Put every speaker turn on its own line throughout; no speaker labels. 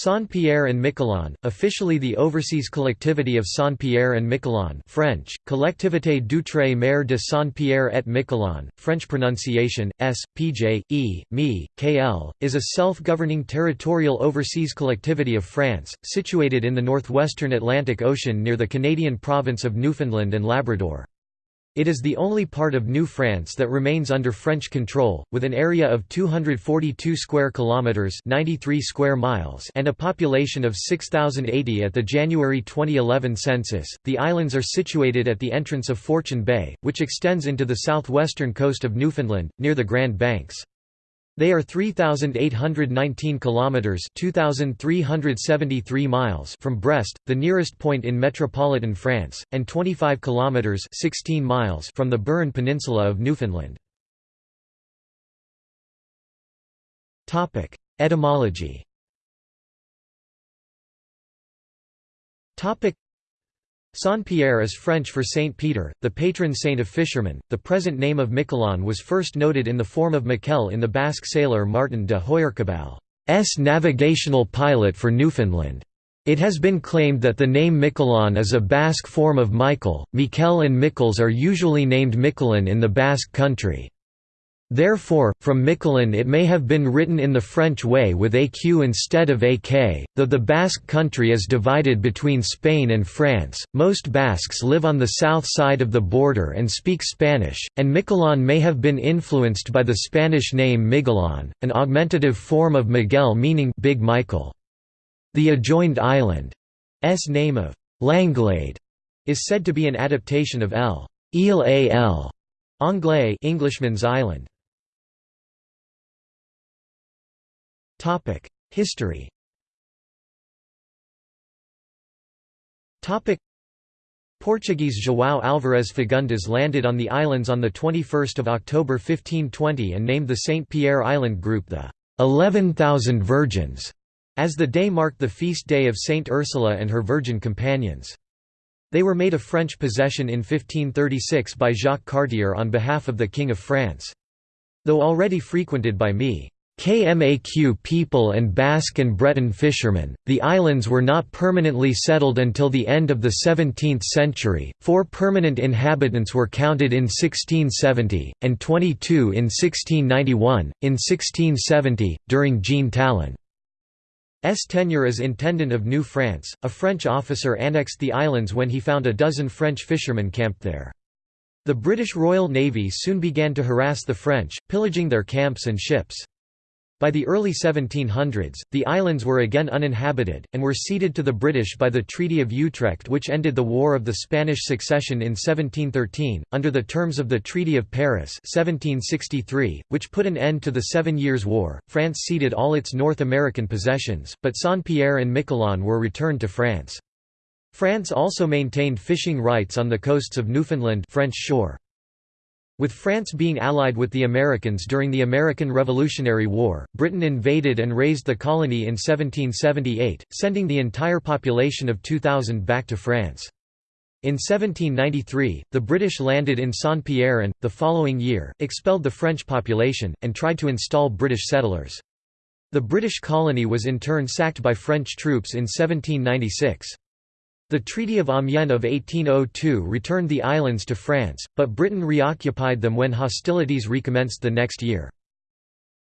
Saint-Pierre and Miquelon, officially the Overseas Collectivity of Saint-Pierre and Miquelon French, Collectivité d'Outre-mer de Saint-Pierre et Miquelon, French pronunciation, S, Pj, E, Mi, KL, is a self-governing territorial overseas collectivity of France, situated in the northwestern Atlantic Ocean near the Canadian province of Newfoundland and Labrador. It is the only part of New France that remains under French control, with an area of 242 square kilometers (93 square miles) and a population of 6080 at the January 2011 census. The islands are situated at the entrance of Fortune Bay, which extends into the southwestern coast of Newfoundland, near the Grand Banks. They are 3819 kilometers (2373 miles) from Brest, the nearest point in metropolitan France, and 25 kilometers (16 miles) from the Burin Peninsula of Newfoundland. Topic: Etymology. Topic: Saint-Pierre is French for Saint Peter, the patron saint of fishermen. The present name of Miquelon was first noted in the form of Miquel in the Basque sailor Martin de Hoyarsabal's navigational pilot for Newfoundland. It has been claimed that the name Miquelon is a Basque form of Michael. Miquel and Miquels are usually named Miquelon in the Basque country. Therefore, from Miquelon it may have been written in the French way with aq instead of ak, though the Basque country is divided between Spain and France. Most Basques live on the south side of the border and speak Spanish, and Miquelon may have been influenced by the Spanish name Miguelon, an augmentative form of Miguel meaning Big Michael. The adjoined island's name of Langlade is said to be an adaptation of L. Ile al Anglais Englishman's Island. History. Portuguese João Álvares Fagundes landed on the islands on the 21st of October 1520 and named the Saint Pierre Island group the 11,000 Virgins, as the day marked the feast day of Saint Ursula and her virgin companions. They were made a French possession in 1536 by Jacques Cartier on behalf of the King of France. Though already frequented by me. KMAQ people and Basque and Breton fishermen. The islands were not permanently settled until the end of the 17th century. Four permanent inhabitants were counted in 1670, and 22 in 1691. In 1670, during Jean Talon's tenure as Intendant of New France, a French officer annexed the islands when he found a dozen French fishermen camped there. The British Royal Navy soon began to harass the French, pillaging their camps and ships. By the early 1700s, the islands were again uninhabited, and were ceded to the British by the Treaty of Utrecht which ended the War of the Spanish Succession in 1713, under the terms of the Treaty of Paris 1763, which put an end to the Seven Years' War. France ceded all its North American possessions, but Saint-Pierre and Miquelon were returned to France. France also maintained fishing rights on the coasts of Newfoundland French shore. With France being allied with the Americans during the American Revolutionary War, Britain invaded and razed the colony in 1778, sending the entire population of 2,000 back to France. In 1793, the British landed in Saint-Pierre and, the following year, expelled the French population, and tried to install British settlers. The British colony was in turn sacked by French troops in 1796. The Treaty of Amiens of 1802 returned the islands to France, but Britain reoccupied them when hostilities recommenced the next year.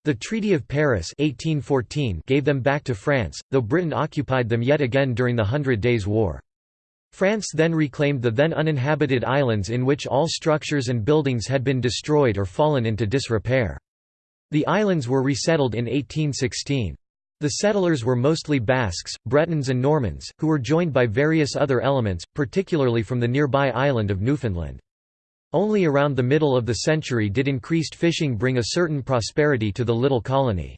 The Treaty of Paris 1814 gave them back to France, though Britain occupied them yet again during the Hundred Days' War. France then reclaimed the then uninhabited islands in which all structures and buildings had been destroyed or fallen into disrepair. The islands were resettled in 1816. The settlers were mostly Basques, Bretons and Normans, who were joined by various other elements, particularly from the nearby island of Newfoundland. Only around the middle of the century did increased fishing bring a certain prosperity to the little colony.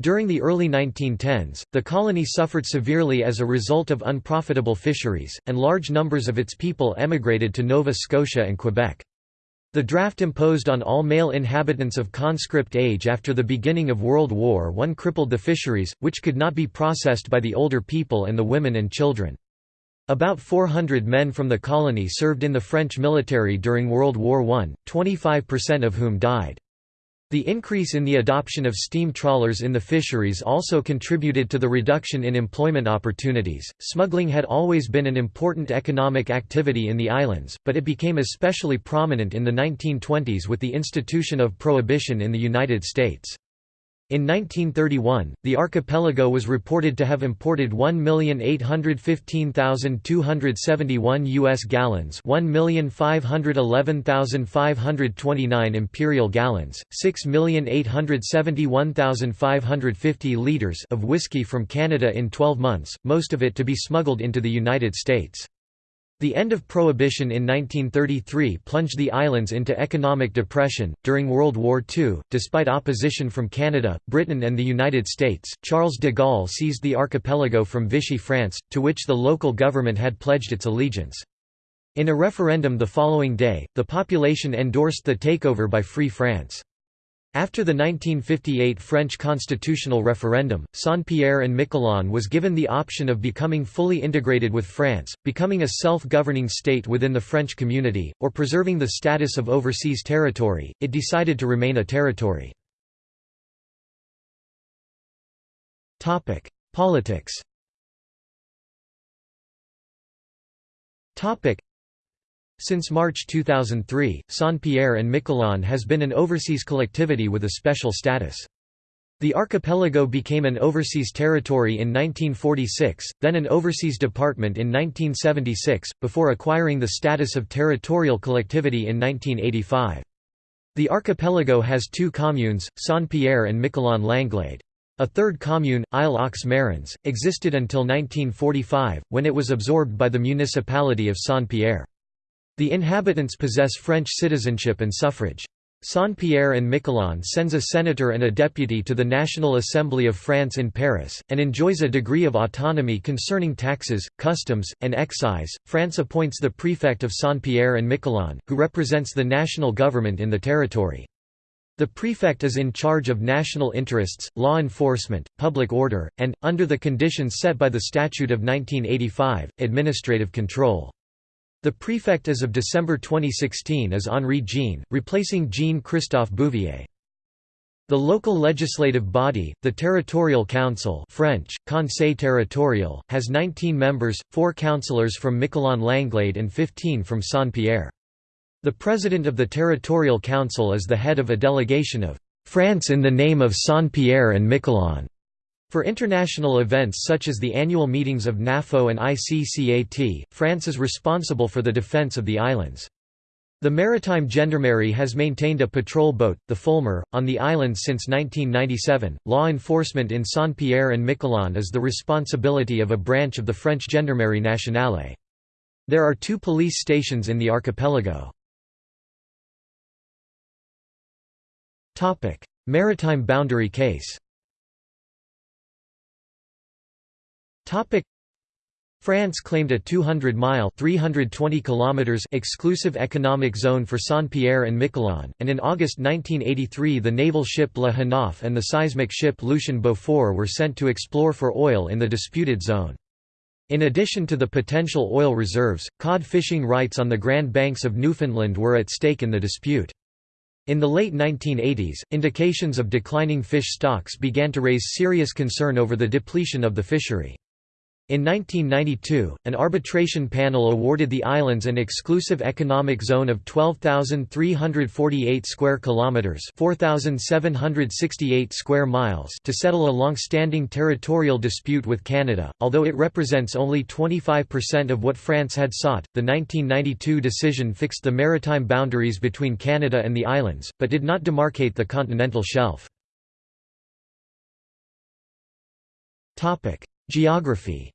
During the early 1910s, the colony suffered severely as a result of unprofitable fisheries, and large numbers of its people emigrated to Nova Scotia and Quebec. The draft imposed on all male inhabitants of conscript age after the beginning of World War I crippled the fisheries, which could not be processed by the older people and the women and children. About 400 men from the colony served in the French military during World War I, 25% of whom died. The increase in the adoption of steam trawlers in the fisheries also contributed to the reduction in employment opportunities. Smuggling had always been an important economic activity in the islands, but it became especially prominent in the 1920s with the institution of prohibition in the United States. In 1931, the archipelago was reported to have imported 1,815,271 U.S. gallons 1,511,529 imperial gallons, 6,871,550 litres of whiskey from Canada in 12 months, most of it to be smuggled into the United States. The end of Prohibition in 1933 plunged the islands into economic depression. During World War II, despite opposition from Canada, Britain, and the United States, Charles de Gaulle seized the archipelago from Vichy France, to which the local government had pledged its allegiance. In a referendum the following day, the population endorsed the takeover by Free France. After the 1958 French constitutional referendum, Saint-Pierre and Miquelon was given the option of becoming fully integrated with France, becoming a self-governing state within the French community, or preserving the status of overseas territory. It decided to remain a territory. Politics. Since March 2003, Saint-Pierre and Miquelon has been an overseas collectivity with a special status. The archipelago became an overseas territory in 1946, then an overseas department in 1976, before acquiring the status of territorial collectivity in 1985. The archipelago has two communes, Saint-Pierre and Miquelon-Langlade. A third commune, Isle aux Marins, existed until 1945, when it was absorbed by the municipality of Saint-Pierre. The inhabitants possess French citizenship and suffrage. Saint-Pierre and Miquelon sends a senator and a deputy to the National Assembly of France in Paris, and enjoys a degree of autonomy concerning taxes, customs, and excise. France appoints the prefect of Saint-Pierre and Miquelon, who represents the national government in the territory. The prefect is in charge of national interests, law enforcement, public order, and, under the conditions set by the Statute of 1985, administrative control. The prefect as of December 2016 is Henri Jean, replacing Jean-Christophe Bouvier. The local legislative body, the Territorial Council French, Conseil territorial, has 19 members, 4 councillors from Miquelon-Langlade and 15 from Saint-Pierre. The president of the Territorial Council is the head of a delegation of «France in the name of Saint-Pierre and Miquelon» For international events such as the annual meetings of NAFO and ICCAT, France is responsible for the defence of the islands. The Maritime Gendarmerie has maintained a patrol boat, the Fulmar, on the islands since 1997. Law enforcement in Saint-Pierre and Miquelon is the responsibility of a branch of the French Gendarmerie Nationale. There are two police stations in the archipelago. Maritime boundary case Topic France claimed a 200-mile (320 kilometers) exclusive economic zone for Saint-Pierre and Miquelon, and in August 1983 the naval ship Le Haneuf and the seismic ship Lucien Beaufort were sent to explore for oil in the disputed zone. In addition to the potential oil reserves, cod fishing rights on the Grand Banks of Newfoundland were at stake in the dispute. In the late 1980s, indications of declining fish stocks began to raise serious concern over the depletion of the fishery. In 1992, an arbitration panel awarded the islands an exclusive economic zone of 12,348 square kilometers, 4,768 square miles to settle a long-standing territorial dispute with Canada. Although it represents only 25% of what France had sought, the 1992 decision fixed the maritime boundaries between Canada and the islands, but did not demarcate the continental shelf. Topic: Geography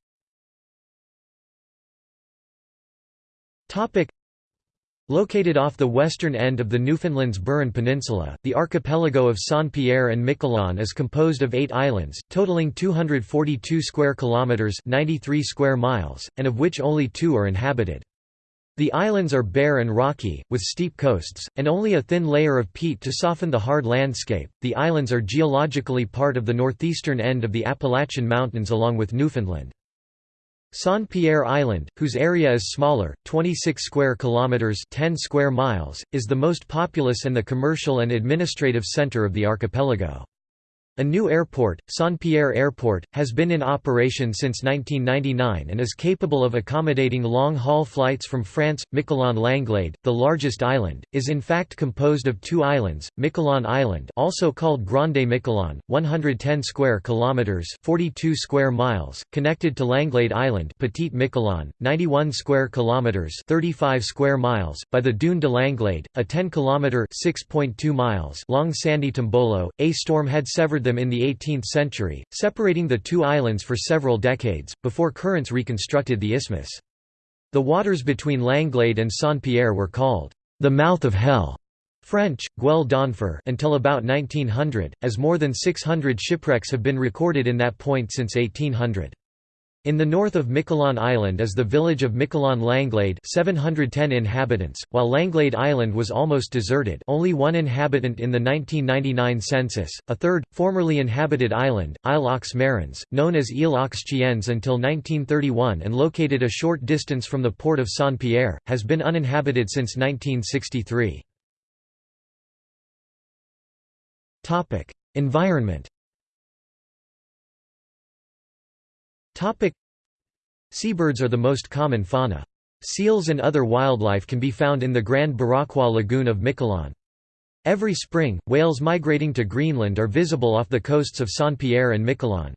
Located off the western end of the Newfoundland's Burin Peninsula, the archipelago of Saint-Pierre and Miquelon is composed of eight islands, totaling 242 square kilometres 93 square miles, and of which only two are inhabited. The islands are bare and rocky, with steep coasts, and only a thin layer of peat to soften the hard landscape. The islands are geologically part of the northeastern end of the Appalachian Mountains along with Newfoundland. Saint-Pierre Island, whose area is smaller, 26 square kilometers, 10 square miles, is the most populous and the commercial and administrative center of the archipelago. A new airport, Saint-Pierre Airport, has been in operation since 1999 and is capable of accommodating long-haul flights from France. Miquelon-Langlade, the largest island, is in fact composed of two islands, Miquelon Island also called Grande Miquelon, 110 square kilometers 42 square miles, connected to Langlade Island Petite Miquelon, 91 square kilometers 35 square miles, by the Dune de Langlade, a 10-kilometer 6.2 miles long sandy tombolo. A storm had severed them in the 18th century, separating the two islands for several decades, before currents reconstructed the isthmus. The waters between Langlade and Saint-Pierre were called, "...the mouth of hell", French, Gueule d'Enfer until about 1900, as more than 600 shipwrecks have been recorded in that point since 1800. In the north of Miquelon Island is the village of Miquelon Langlade 710 inhabitants, while Langlade Island was almost deserted only one inhabitant in the 1999 census, a third, formerly inhabited island, Isle aux Marins, known as Ile aux Chiens until 1931 and located a short distance from the port of Saint-Pierre, has been uninhabited since 1963. Environment Seabirds are the most common fauna. Seals and other wildlife can be found in the Grand Barachois Lagoon of Miquelon. Every spring, whales migrating to Greenland are visible off the coasts of Saint-Pierre and Miquelon.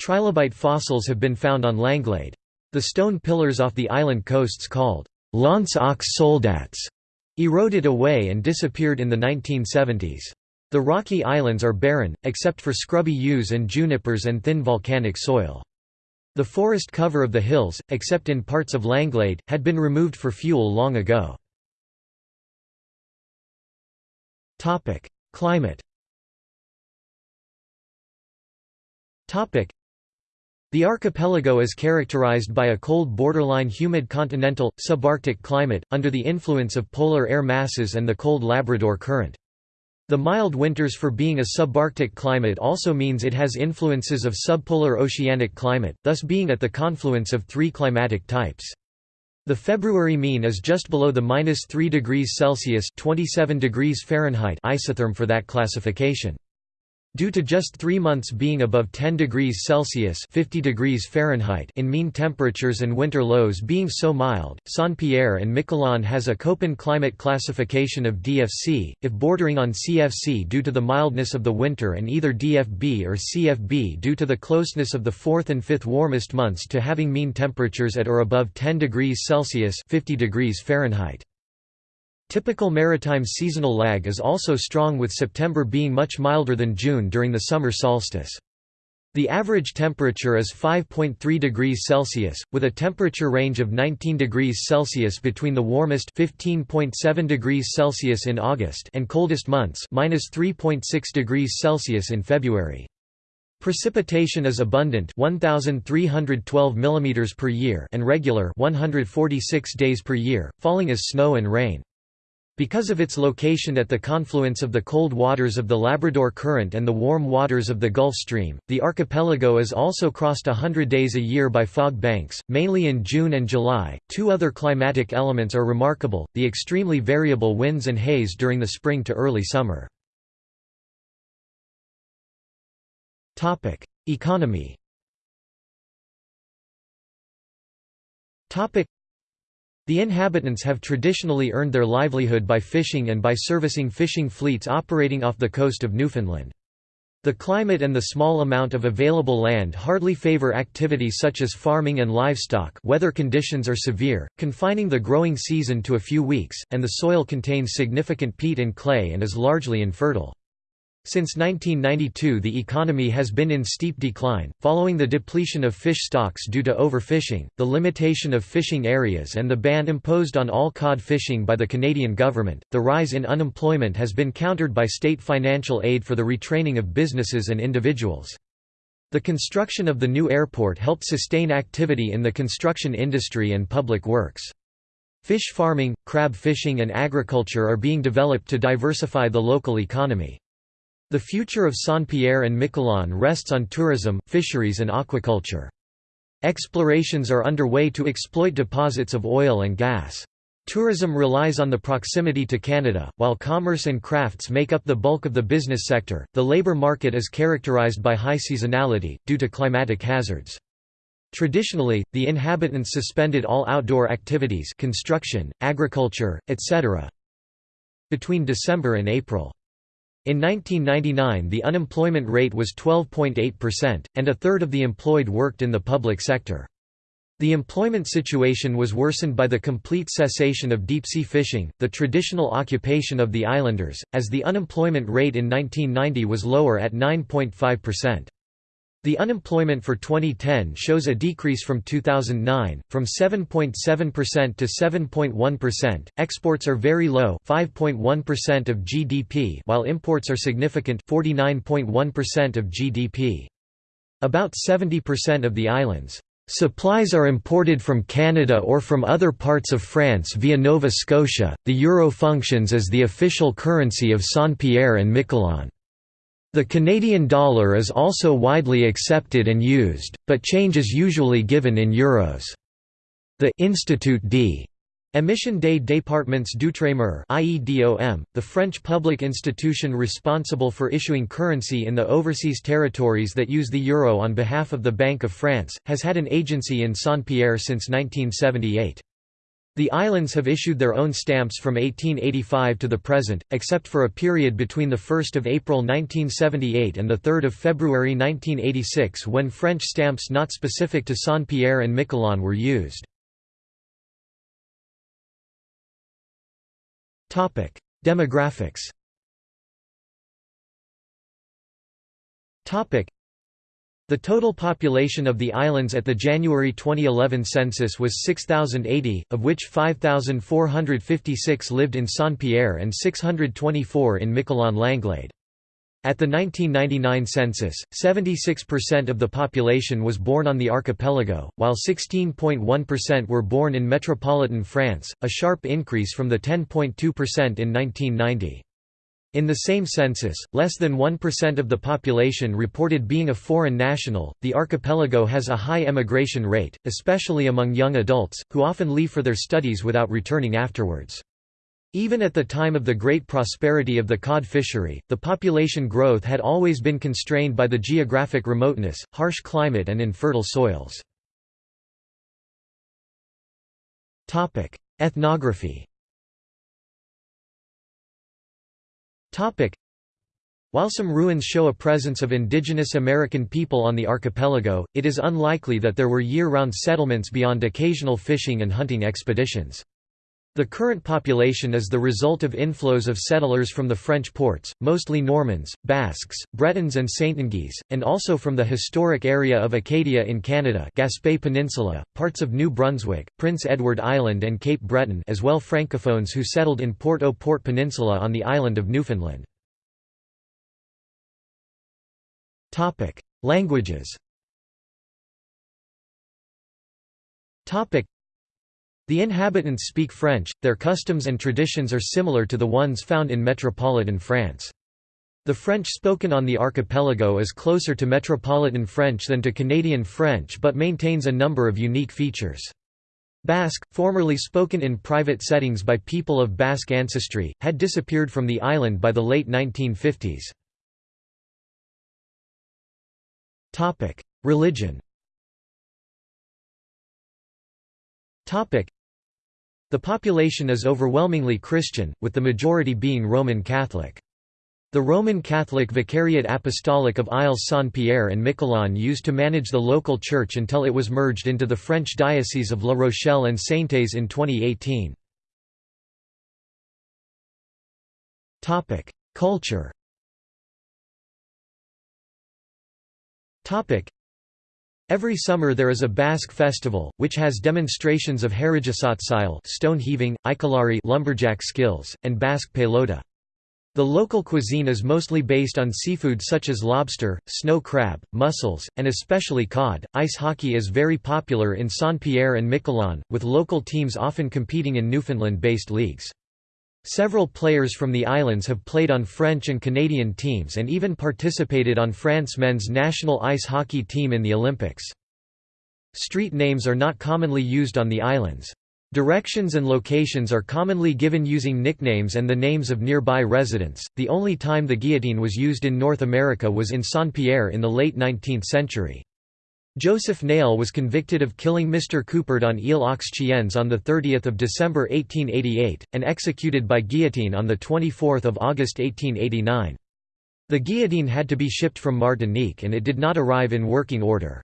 Trilobite fossils have been found on Langlade. The stone pillars off the island coasts called L'Anse aux Soldats eroded away and disappeared in the 1970s. The rocky islands are barren, except for scrubby yews and junipers and thin volcanic soil. The forest cover of the hills, except in parts of Langlade, had been removed for fuel long ago. Climate the archipelago is characterized by a cold borderline humid continental, subarctic climate, under the influence of polar air masses and the cold Labrador Current. The mild winters for being a subarctic climate also means it has influences of subpolar oceanic climate, thus being at the confluence of three climatic types. The February mean is just below the minus 3 degrees Celsius 27 degrees Fahrenheit isotherm for that classification. Due to just three months being above 10 degrees Celsius 50 degrees Fahrenheit in mean temperatures and winter lows being so mild, Saint-Pierre and Miquelon has a Köppen climate classification of DFC, if bordering on CFC due to the mildness of the winter and either DFB or CFB due to the closeness of the fourth and fifth warmest months to having mean temperatures at or above 10 degrees Celsius 50 degrees Fahrenheit. Typical maritime seasonal lag is also strong with September being much milder than June during the summer solstice. The average temperature is 5.3 degrees Celsius, with a temperature range of 19 degrees Celsius between the warmest 15.7 degrees Celsius in August and coldest months minus 3.6 degrees Celsius in February. Precipitation is abundant 1312 mm per year and regular 146 days per year, falling as snow and rain. Because of its location at the confluence of the cold waters of the Labrador Current and the warm waters of the Gulf Stream, the archipelago is also crossed a hundred days a year by fog banks, mainly in June and July. Two other climatic elements are remarkable the extremely variable winds and haze during the spring to early summer. Economy the inhabitants have traditionally earned their livelihood by fishing and by servicing fishing fleets operating off the coast of Newfoundland. The climate and the small amount of available land hardly favor activities such as farming and livestock weather conditions are severe, confining the growing season to a few weeks, and the soil contains significant peat and clay and is largely infertile. Since 1992 the economy has been in steep decline, following the depletion of fish stocks due to overfishing, the limitation of fishing areas and the ban imposed on all cod fishing by the Canadian government. The rise in unemployment has been countered by state financial aid for the retraining of businesses and individuals. The construction of the new airport helped sustain activity in the construction industry and public works. Fish farming, crab fishing and agriculture are being developed to diversify the local economy. The future of Saint-Pierre and Miquelon rests on tourism, fisheries and aquaculture. Explorations are underway to exploit deposits of oil and gas. Tourism relies on the proximity to Canada, while commerce and crafts make up the bulk of the business sector. The labor market is characterized by high seasonality, due to climatic hazards. Traditionally, the inhabitants suspended all outdoor activities construction, agriculture, etc. between December and April. In 1999 the unemployment rate was 12.8%, and a third of the employed worked in the public sector. The employment situation was worsened by the complete cessation of deep-sea fishing, the traditional occupation of the islanders, as the unemployment rate in 1990 was lower at 9.5%. The unemployment for 2010 shows a decrease from 2009, from 7.7% to 7.1%. Exports are very low, 5.1% of GDP, while imports are significant, 49.1% of GDP. About 70% of the islands Supplies are imported from Canada or from other parts of France via Nova Scotia. The euro functions as the official currency of Saint-Pierre and Miquelon. The Canadian dollar is also widely accepted and used, but change is usually given in euros. The Institut d Émission des Départements d'Outre-mer the French public institution responsible for issuing currency in the overseas territories that use the euro on behalf of the Bank of France, has had an agency in Saint-Pierre since 1978. The islands have issued their own stamps from 1885 to the present, except for a period between 1 April 1978 and 3 February 1986 when French stamps not specific to Saint-Pierre and Miquelon were used. Demographics. The total population of the islands at the January 2011 census was 6080, of which 5456 lived in Saint-Pierre and 624 in Miquelon-Langlade. At the 1999 census, 76% of the population was born on the archipelago, while 16.1% were born in metropolitan France, a sharp increase from the 10.2% in 1990. In the same census, less than 1% of the population reported being a foreign national. The archipelago has a high emigration rate, especially among young adults, who often leave for their studies without returning afterwards. Even at the time of the great prosperity of the cod fishery, the population growth had always been constrained by the geographic remoteness, harsh climate and infertile soils. Ethnography while some ruins show a presence of indigenous American people on the archipelago, it is unlikely that there were year-round settlements beyond occasional fishing and hunting expeditions. The current population is the result of inflows of settlers from the French ports, mostly Normans, Basques, Bretons and Saintongeais, and also from the historic area of Acadia in Canada Gaspé Peninsula, parts of New Brunswick, Prince Edward Island and Cape Breton as well Francophones who settled in Port-au-Port Peninsula on the island of Newfoundland. Languages the inhabitants speak French, their customs and traditions are similar to the ones found in metropolitan France. The French spoken on the archipelago is closer to Metropolitan French than to Canadian French but maintains a number of unique features. Basque, formerly spoken in private settings by people of Basque ancestry, had disappeared from the island by the late 1950s. Religion the population is overwhelmingly Christian, with the majority being Roman Catholic. The Roman Catholic Vicariate Apostolic of Isles Saint-Pierre and Miquelon used to manage the local church until it was merged into the French Diocese of La Rochelle and Saintes in 2018. Culture Every summer there is a Basque festival, which has demonstrations of Harajasat stone heaving, Ikalari lumberjack skills, and Basque pelota. The local cuisine is mostly based on seafood such as lobster, snow crab, mussels, and especially cod. Ice hockey is very popular in Saint-Pierre and Miquelon, with local teams often competing in Newfoundland-based leagues. Several players from the islands have played on French and Canadian teams and even participated on France men's national ice hockey team in the Olympics. Street names are not commonly used on the islands. Directions and locations are commonly given using nicknames and the names of nearby residents. The only time the guillotine was used in North America was in Saint-Pierre in the late 19th century. Joseph Nail was convicted of killing Mr. Coupert on Ile aux Chiens on 30 December 1888, and executed by guillotine on 24 August 1889. The guillotine had to be shipped from Martinique and it did not arrive in working order.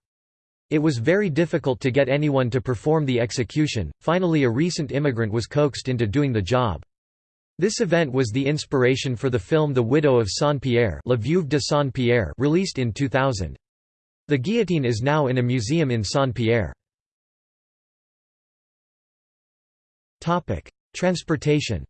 It was very difficult to get anyone to perform the execution, finally a recent immigrant was coaxed into doing the job. This event was the inspiration for the film The Widow of Saint-Pierre released in 2000. The guillotine is now in a museum in Saint-Pierre. Transportation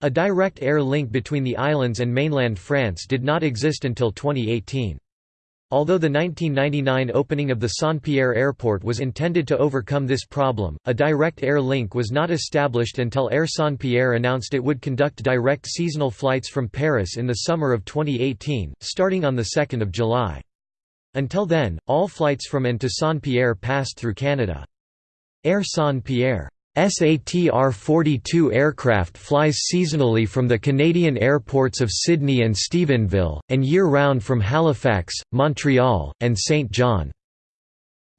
a direct air link between the islands and mainland France did not exist until 2018. Although the 1999 opening of the Saint-Pierre airport was intended to overcome this problem, a direct air link was not established until Air Saint-Pierre announced it would conduct direct seasonal flights from Paris in the summer of 2018, starting on 2 July. Until then, all flights from and to Saint-Pierre passed through Canada. Air Saint-Pierre SATR-42 aircraft flies seasonally from the Canadian airports of Sydney and Stephenville, and year-round from Halifax, Montreal, and Saint John.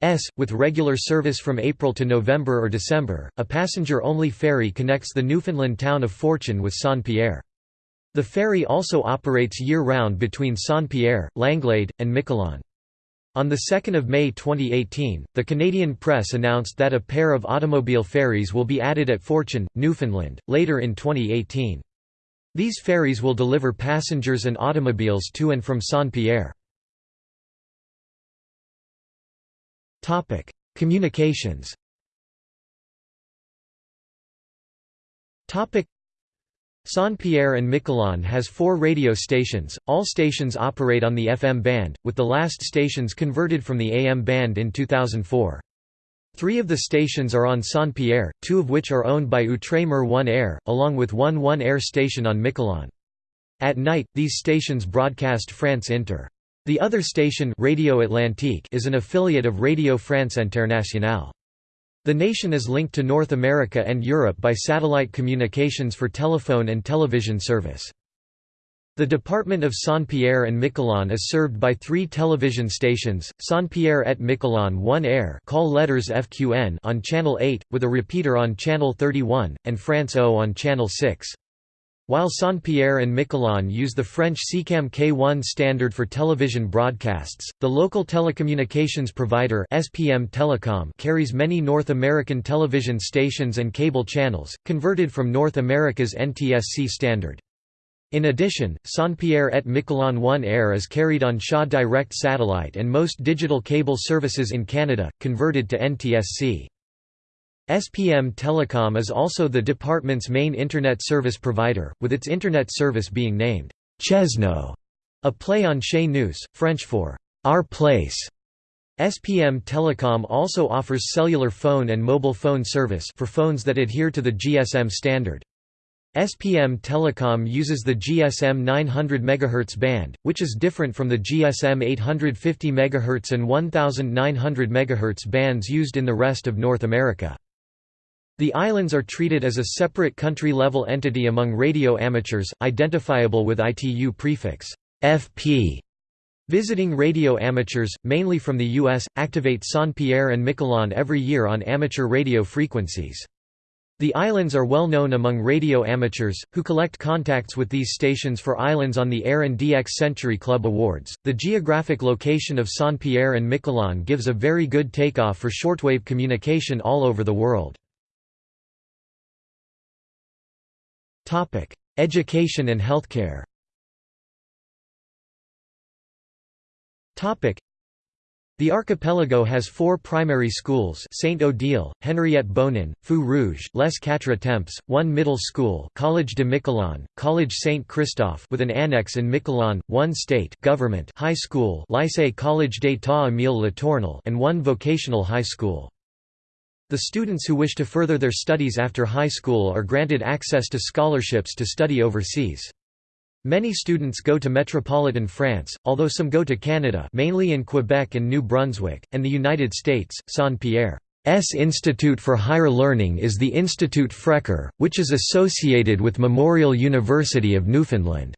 S, with regular service from April to November or December, a passenger-only ferry connects the Newfoundland town of Fortune with Saint-Pierre. The ferry also operates year-round between Saint-Pierre, Langlade, and Miquelon. On 2 May 2018, the Canadian press announced that a pair of automobile ferries will be added at Fortune, Newfoundland, later in 2018. These ferries will deliver passengers and automobiles to and from Saint-Pierre. Communications Saint-Pierre and Miquelon has four radio stations, all stations operate on the FM band, with the last stations converted from the AM band in 2004. Three of the stations are on Saint-Pierre, two of which are owned by Outremer One Air, along with one One Air station on Miquelon. At night, these stations broadcast France Inter. The other station Radio Atlantique is an affiliate of Radio France Internationale. The nation is linked to North America and Europe by satellite communications for telephone and television service. The department of Saint-Pierre and Miquelon is served by three television stations, Saint-Pierre et Miquelon 1 Air call letters FQN on Channel 8, with a repeater on Channel 31, and France O on Channel 6. While Saint-Pierre and Miquelon use the French SECAM K1 standard for television broadcasts, the local telecommunications provider SPM Telecom carries many North American television stations and cable channels, converted from North America's NTSC standard. In addition, Saint-Pierre et Miquelon 1 Air is carried on Shaw Direct satellite and most digital cable services in Canada, converted to NTSC. SPM Telecom is also the department's main Internet service provider, with its Internet service being named Cheznoo, a play on Chez Nous, French for Our Place. SPM Telecom also offers cellular phone and mobile phone service for phones that adhere to the GSM standard. SPM Telecom uses the GSM 900 MHz band, which is different from the GSM 850 MHz and 1900 MHz bands used in the rest of North America. The islands are treated as a separate country-level entity among radio amateurs, identifiable with ITU prefix FP. Visiting radio amateurs, mainly from the U.S., activate Saint-Pierre and Miquelon every year on amateur radio frequencies. The islands are well known among radio amateurs, who collect contacts with these stations for islands on the Air and DX Century Club Awards. The geographic location of Saint-Pierre and Miquelon gives a very good takeoff for shortwave communication all over the world. Education and healthcare the archipelago has four primary schools Saint Odile, Henriette Bonin, Fou Rouge, Les Quatre Temps, one middle school College de Miquelon, College Saint Christophe with an annex in Miquelon, one state government high school Lycée College d'État Émile Letournel and one vocational high school. The students who wish to further their studies after high school are granted access to scholarships to study overseas. Many students go to metropolitan France, although some go to Canada mainly in Quebec and New Brunswick, and the United States. Saint-Pierre's Institute for Higher Learning is the Institut Frecker, which is associated with Memorial University of Newfoundland.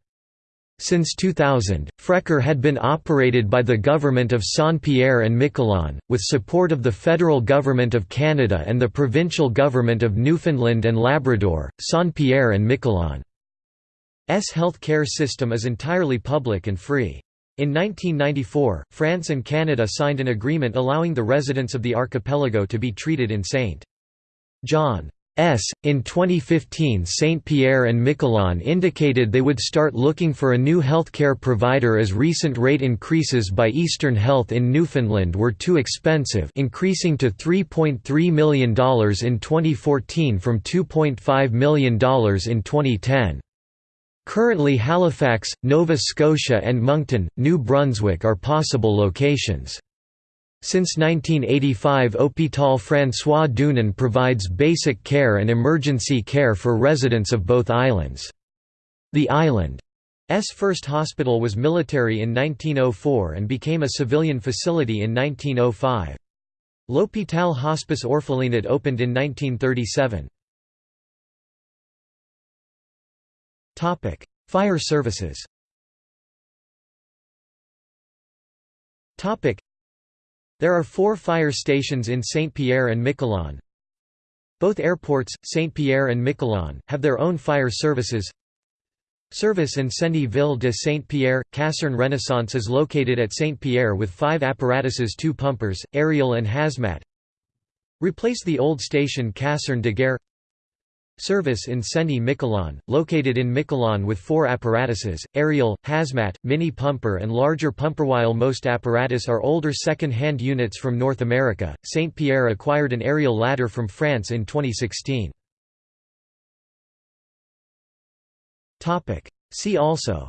Since 2000, Frecker had been operated by the Government of Saint-Pierre and Miquelon, with support of the federal Government of Canada and the provincial Government of Newfoundland and Labrador, Saint-Pierre and Miquelon. S health care system is entirely public and free. In 1994, France and Canada signed an agreement allowing the residents of the archipelago to be treated in St. John. S. In 2015 St. Pierre and Miquelon indicated they would start looking for a new healthcare provider as recent rate increases by Eastern Health in Newfoundland were too expensive increasing to $3.3 million in 2014 from $2.5 million in 2010. Currently Halifax, Nova Scotia and Moncton, New Brunswick are possible locations. Since 1985 Hôpital François Dunan provides basic care and emergency care for residents of both islands. The island's first hospital was military in 1904 and became a civilian facility in 1905. L'Hôpital Hospice Orphelinat opened in 1937. Topic: Fire services. There are 4 fire stations in Saint-Pierre and Miquelon. Both airports, Saint-Pierre and Miquelon, have their own fire services. Service Incendie Ville de Saint-Pierre, Caserne Renaissance is located at Saint-Pierre with five apparatuses two pumpers, aerial and hazmat. Replace the old station Caserne de Guerre Service Incendie Miquelon, located in Miquelon with four apparatuses, aerial, hazmat, mini pumper and larger pumper. While most apparatus are older second-hand units from North America, St. Pierre acquired an aerial ladder from France in 2016. See also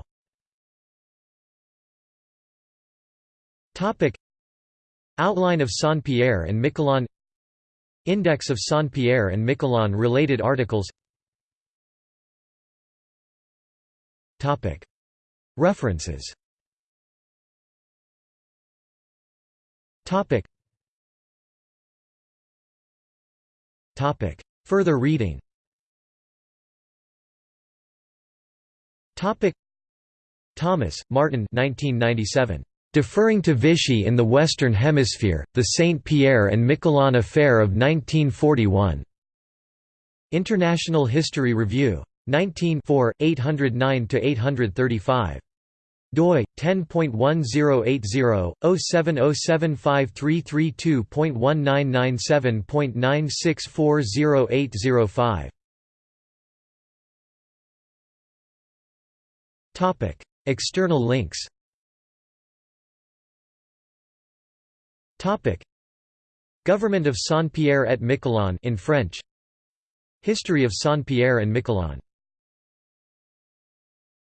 Outline of Saint-Pierre and Miquelon Index of Saint-Pierre and Miquelon related articles. References. Further reading. Topic. Thomas, Martin 1997. Deferring to Vichy in the Western Hemisphere, the Saint Pierre and Miquelon Affair of 1941. International History Review. 19 809–835 doi 10.1080/0707533.1997.96408005 Topic External links Government of Saint-Pierre et Miquelon in French. History of Saint-Pierre and Miquelon